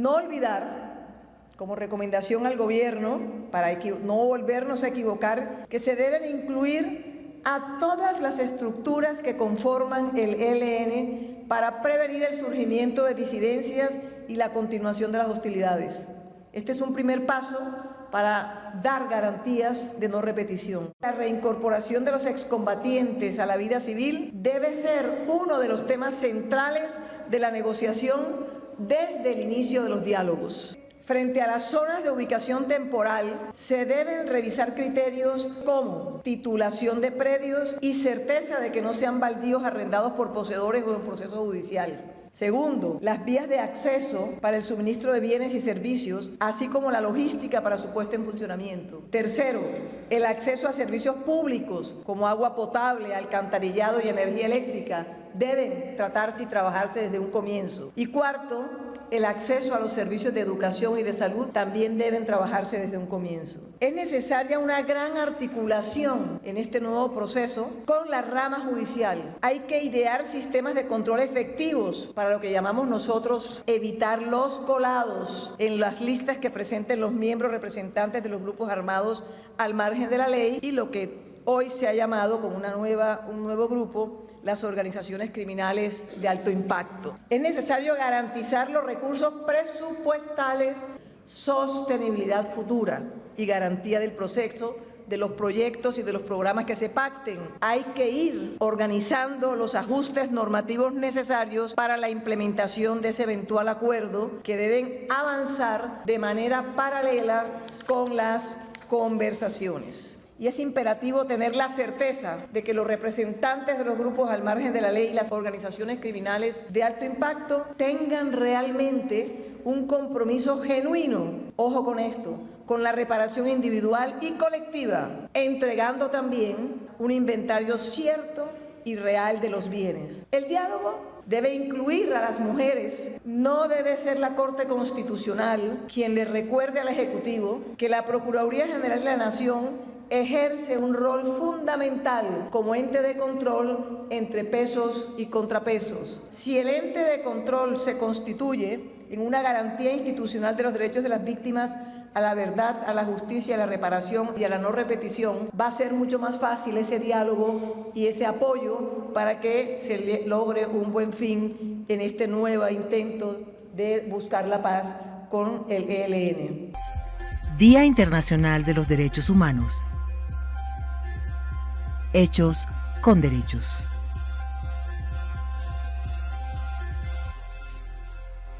No olvidar como recomendación al gobierno, para no volvernos a equivocar, que se deben incluir a todas las estructuras que conforman el ELN para prevenir el surgimiento de disidencias y la continuación de las hostilidades. Este es un primer paso para dar garantías de no repetición. La reincorporación de los excombatientes a la vida civil debe ser uno de los temas centrales de la negociación desde el inicio de los diálogos. Frente a las zonas de ubicación temporal, se deben revisar criterios como titulación de predios y certeza de que no sean baldíos arrendados por poseedores o en proceso judicial. Segundo, las vías de acceso para el suministro de bienes y servicios, así como la logística para su puesta en funcionamiento. Tercero, el acceso a servicios públicos como agua potable, alcantarillado y energía eléctrica deben tratarse y trabajarse desde un comienzo. Y cuarto, el acceso a los servicios de educación y de salud también deben trabajarse desde un comienzo. Es necesaria una gran articulación en este nuevo proceso con la rama judicial. Hay que idear sistemas de control efectivos para lo que llamamos nosotros evitar los colados en las listas que presenten los miembros representantes de los grupos armados al margen de la ley y lo que hoy se ha llamado nueva, un nuevo grupo las organizaciones criminales de alto impacto. Es necesario garantizar los recursos presupuestales, sostenibilidad futura y garantía del proceso de los proyectos y de los programas que se pacten. Hay que ir organizando los ajustes normativos necesarios para la implementación de ese eventual acuerdo que deben avanzar de manera paralela con las conversaciones y es imperativo tener la certeza de que los representantes de los grupos al margen de la ley y las organizaciones criminales de alto impacto tengan realmente un compromiso genuino, ojo con esto, con la reparación individual y colectiva, entregando también un inventario cierto y real de los bienes. El diálogo debe incluir a las mujeres. No debe ser la Corte Constitucional quien le recuerde al Ejecutivo que la Procuraduría General de la Nación ejerce un rol fundamental como ente de control entre pesos y contrapesos. Si el ente de control se constituye en una garantía institucional de los derechos de las víctimas a la verdad, a la justicia, a la reparación y a la no repetición, va a ser mucho más fácil ese diálogo y ese apoyo para que se logre un buen fin en este nuevo intento de buscar la paz con el ELN. Día Internacional de los Derechos Humanos hechos con derechos.